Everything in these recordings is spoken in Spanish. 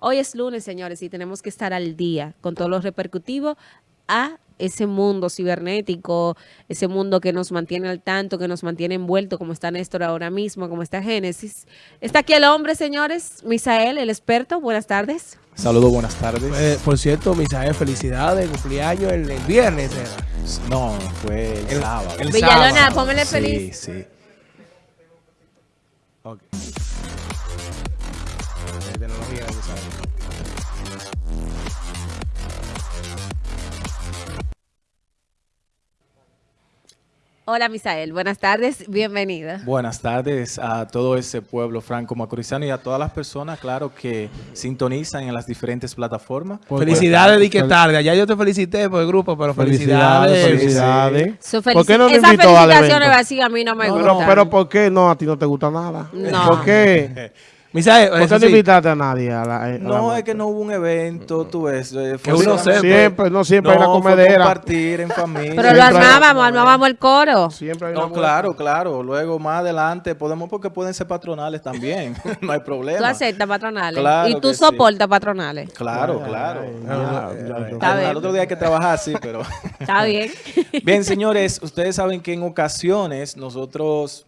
Hoy es lunes, señores, y tenemos que estar al día con todo lo repercutivo a ese mundo cibernético, ese mundo que nos mantiene al tanto, que nos mantiene envuelto, como está Néstor ahora mismo, como está Génesis. Está aquí el hombre, señores, Misael, el experto. Buenas tardes. Saludos, buenas tardes. Eh, por cierto, Misael, felicidades, cumpleaños el, el viernes. Era. No, fue el, El- sábado. el Villalona, sábado. póngale sí, feliz. sí. Ok. De tecnología, Misael. Hola, Misael. Buenas tardes. Bienvenida. Buenas tardes a todo ese pueblo franco macorizano y a todas las personas, claro, que sintonizan en las diferentes plataformas. Felicidades, di que tarde. Ya yo te felicité por el grupo, pero felicidades. Felicidades. ¿Por qué no nos Esas felicitaciones así a mí no me No, gustan. pero, pero ¿por qué no? A ti no te gusta nada. No. ¿Por qué? Misael, ¿Por qué no sí, invitaste a nadie? A la, a la No, es que no hubo un evento, tú ves. Que uno. Siempre, no siempre hay No, una fue comedera. compartir en familia. Pero lo armábamos, armábamos el coro. Siempre hay una No, claro, claro. Luego más adelante podemos porque pueden ser patronales también. no hay problema. Tú aceptas patronales. Claro y tú que sí. soportas patronales. Claro, Ay, claro. Ah, Al, otro día hay que trabajar, sí, pero... Está bien. Bien, señores, ustedes saben que en ocasiones nosotros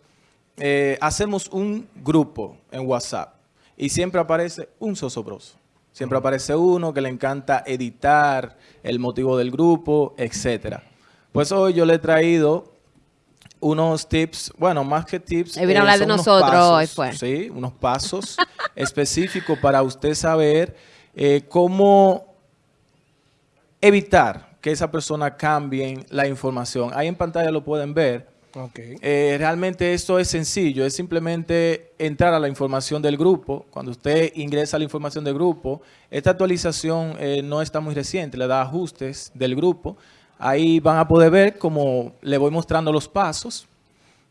eh, hacemos un grupo en WhatsApp y siempre aparece un sosobroso. Siempre aparece uno que le encanta editar el motivo del grupo, etcétera. Pues hoy yo le he traído unos tips, bueno, más que tips. A hablar de nosotros pasos, hoy, fue. Sí, unos pasos específicos para usted saber eh, cómo evitar que esa persona cambie la información. Ahí en pantalla lo pueden ver. Ok. Eh, realmente esto es sencillo, es simplemente entrar a la información del grupo. Cuando usted ingresa a la información del grupo, esta actualización eh, no está muy reciente, le da ajustes del grupo. Ahí van a poder ver como le voy mostrando los pasos.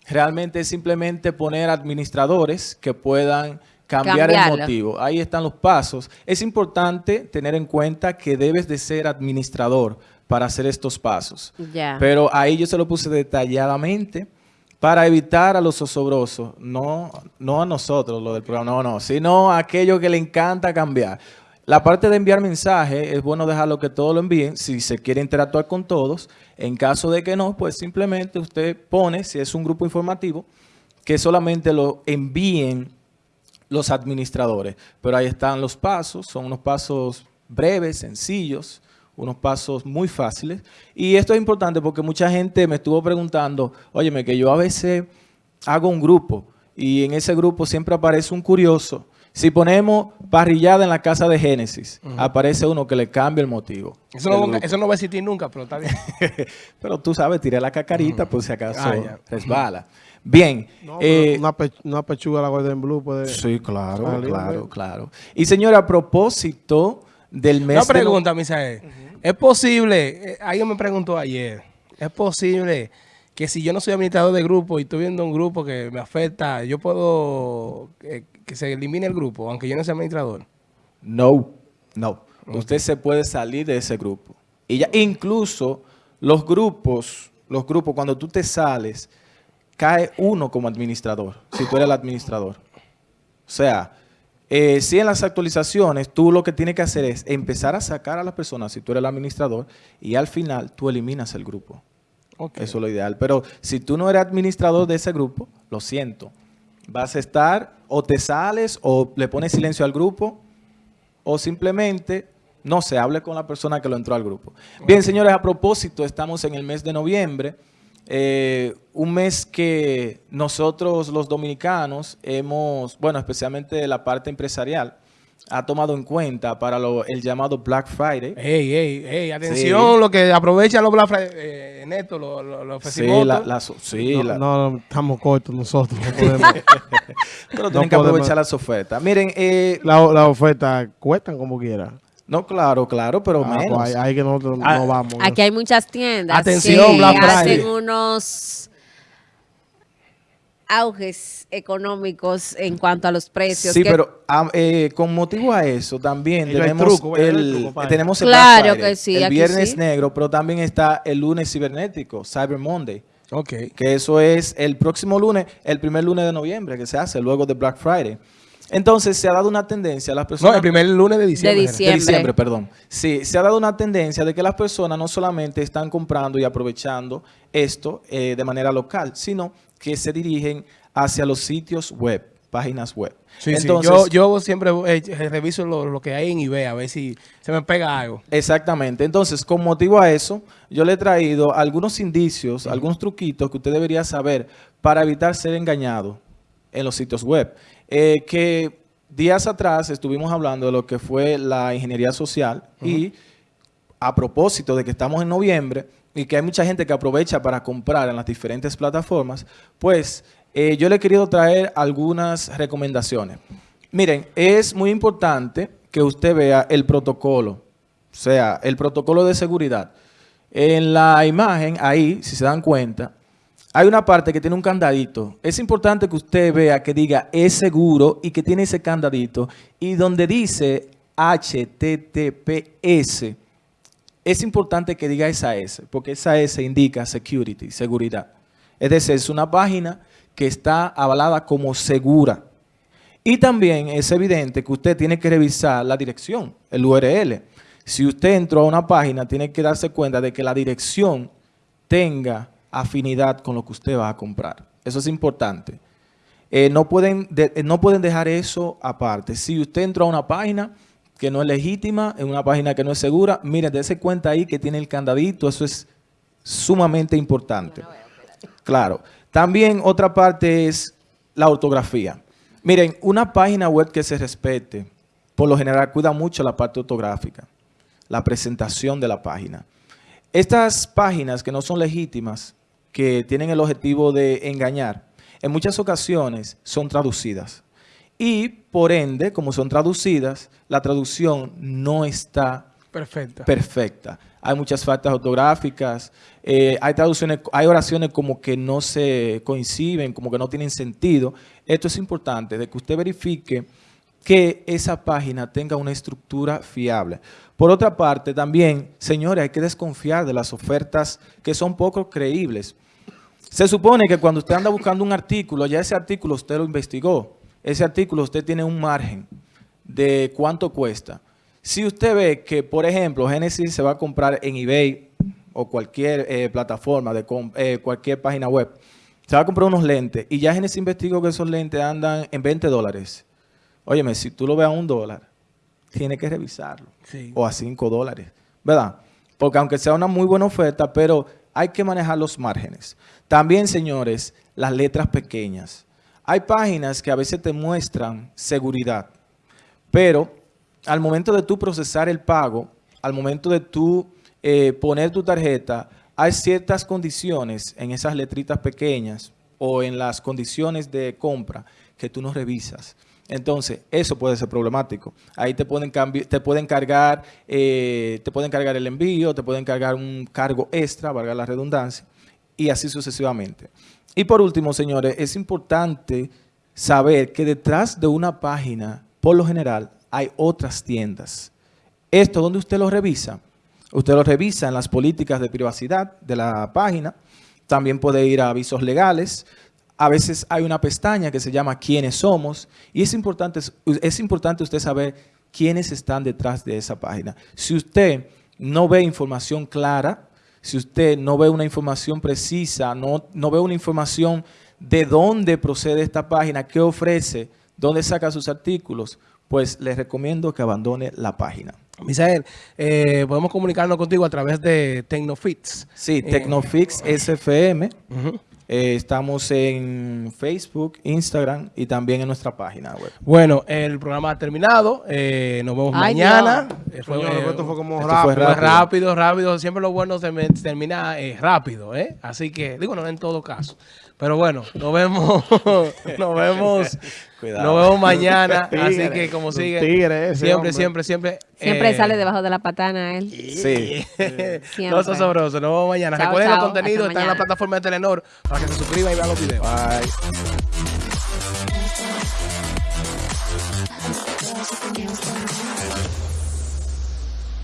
Realmente es simplemente poner administradores que puedan cambiar Cambiarlo. el motivo. Ahí están los pasos. Es importante tener en cuenta que debes de ser administrador para hacer estos pasos. Pero ahí yo se lo puse detalladamente para evitar a los zozobrosos, no, no a nosotros, lo del programa, no, no, sino a aquellos que le encanta cambiar. La parte de enviar mensajes, es bueno dejarlo que todos lo envíen, si se quiere interactuar con todos. En caso de que no, pues simplemente usted pone, si es un grupo informativo, que solamente lo envíen los administradores. Pero ahí están los pasos, son unos pasos breves, sencillos, unos pasos muy fáciles. Y esto es importante porque mucha gente me estuvo preguntando, óyeme, que yo a veces hago un grupo y en ese grupo siempre aparece un curioso. Si ponemos parrillada en la casa de Génesis, aparece uno que le cambia el motivo. Eso no, grupo. eso no va a existir nunca, pero está bien. Pero tú sabes, tiré la cacarita por si acaso Ah, resbala. Bien. No, eh, una, pe- una pechuga de la Golden Blue puede... Sí, claro, Salir, claro, claro. Y señora, a propósito del mes Una de no- pregunta, Misael. ¿Es posible, eh, alguien me preguntó ayer, ¿es posible que si yo no soy administrador de grupo y estoy viendo un grupo que me afecta, yo puedo eh, que se elimine el grupo, aunque yo no sea administrador? No, no. Usted se puede salir de ese grupo. Y ya, incluso los grupos, los grupos, cuando tú te sales, cae uno como administrador, si tú eres el administrador. O sea, eh, si en las actualizaciones tú lo que tienes que hacer es empezar a sacar a las personas, si tú eres el administrador, y al final tú eliminas el grupo. Eso es lo ideal. Pero si tú no eres administrador de ese grupo, lo siento. Vas a estar, o te sales, o le pones silencio al grupo, o simplemente no se hable con la persona que lo entró al grupo. Bien, señores, a propósito, estamos en el mes de noviembre, eh, un mes que nosotros los dominicanos hemos, bueno, especialmente la parte empresarial, ha tomado en cuenta para lo- el llamado Black Friday. Ey, ey, ey, atención, lo que aprovecha los Black Friday, eh, Neto, los lo, los Sí, la, la so- sí, no, la- no, no, estamos cortos nosotros. No podemos. pero no tienen que podemos. aprovechar las ofertas. Miren, eh, la, la oferta cuestan como quiera. No, claro, claro, pero Ah, menos. pues ahí que nosotros Ah, no vamos. Aquí hay muchas tiendas Atención, que Black hacen Friday. unos auges económicos en cuanto a los precios. Sí, que- pero am- eh, con motivo a eso también hay tenemos. Hay el, truco para tenemos el Claro Black Friday, que sí, el aquí viernes sí. negro, pero también está el lunes cibernético, Cyber Monday, Ok. que eso es el próximo lunes, el primer lunes de noviembre que se hace luego de Black Friday. Entonces se ha dado una tendencia a las personas... No, el primer lunes de diciembre. De diciembre, perdón. Sí, se ha dado una tendencia de que las personas no solamente están comprando y aprovechando esto eh, de manera local, sino que se dirigen hacia los sitios web, páginas web. Sí, sí. Entonces, Yo, yo siempre eh, reviso lo, lo que hay en eBay a ver si se me pega algo. Exactamente. Entonces, con motivo a eso, yo le he traído algunos indicios, algunos truquitos que usted debería saber para evitar ser engañado en los sitios web. Eh, que días atrás estuvimos hablando de lo que fue la ingeniería social y a propósito de que estamos en noviembre y que hay mucha gente que aprovecha para comprar en las diferentes plataformas, pues eh, yo le he querido traer algunas recomendaciones. Miren, es muy importante que usted vea el protocolo, o sea, el protocolo de seguridad. En la imagen, ahí, si se dan cuenta, hay una parte que tiene un candadito. Es importante que usted vea que diga es seguro y que tiene ese candadito. Y donde dice HTTPS, es importante que diga esa S, porque esa S indica security, seguridad. Es decir, es una página que está avalada como segura. Y también es evidente que usted tiene que revisar la dirección, el URL. Si usted entró a una página, tiene que darse cuenta de que la dirección tenga afinidad con lo que usted va a comprar. Eso es importante. Eh, no, pueden de- eh, no pueden dejar eso aparte. Si usted entró a una página que no es legítima, en una página que no es segura, mire, dése cuenta ahí que tiene el candadito, eso es sumamente importante. Claro. También otra parte es la ortografía. Miren, una página web que se respete, por lo general cuida mucho la parte ortográfica, la presentación de la página. Estas páginas que no son legítimas, que tienen el objetivo de engañar, en muchas ocasiones son traducidas. Y por ende, como son traducidas, la traducción no está perfecta. Hay muchas faltas ortográficas, eh, hay traducciones, hay oraciones como que no se coinciden, como que no tienen sentido. Esto es importante, de que usted verifique que esa página tenga una estructura fiable. Por otra parte, también, señores, hay que desconfiar de las ofertas que son poco creíbles. Se supone que cuando usted anda buscando un artículo, ya ese artículo usted lo investigó. Ese artículo usted tiene un margen de cuánto cuesta. Si usted ve que, por ejemplo, Genesis se va a comprar en eBay o cualquier eh, plataforma, de eh, cualquier página web, se va a comprar unos lentes y ya Genesis investigó que esos lentes andan en 20 dólares. Óyeme, si tú lo ves a un dólar, tiene que revisarlo. Sí. O a 5 dólares, ¿verdad? Porque aunque sea una muy buena oferta, pero hay que manejar los márgenes. También, señores, las letras pequeñas. Hay páginas que a veces te muestran seguridad, pero al momento de tú procesar el pago, al momento de tú eh, poner tu tarjeta, hay ciertas condiciones en esas letritas pequeñas o en las condiciones de compra que tú no revisas. Entonces, eso puede ser problemático. Ahí te pueden, te pueden cargar, eh, te pueden cargar el envío, te pueden cargar un cargo extra, valga la redundancia, y así sucesivamente. Y por último, señores, es importante saber que detrás de una página, por lo general, hay otras tiendas. Esto, donde usted lo revisa? Usted lo revisa en las políticas de privacidad de la página. También puede ir a avisos legales. A veces hay una pestaña que se llama ¿Quiénes somos? Y es importante, es importante usted saber quiénes están detrás de esa página. Si usted no ve información clara, si usted no ve una información precisa, no, no ve una información de dónde procede esta página, qué ofrece, dónde saca sus artículos, pues les recomiendo que abandone la página. Misael, eh, podemos comunicarnos contigo a través de Tecnofits. Sí, Eh, Tecnofix SFM. Ujú. Eh, estamos en Facebook, Instagram y también en nuestra página web. Bueno, el programa ha terminado. eh, nos vemos Ay, mañana. Dios. Eh, fue, Señores, eh, esto fue como esto rápido. fue rápido. rápido, rápido. Siempre lo bueno se me- termina eh, rápido, ¿eh? Así que, digo, no en todo caso. Pero bueno, nos vemos. nos vemos. Cuidado. Nos vemos mañana. Tigre, así que, como sigue. siempre, siempre, siempre. Siempre eh, sale debajo de la patana él. Sí. Siempre. No sabrosos. Nos vemos mañana. Chao, Recuerden chao. los contenidos. Están en la plataforma de Telenor para que se suscriban y vean los videos. Bye.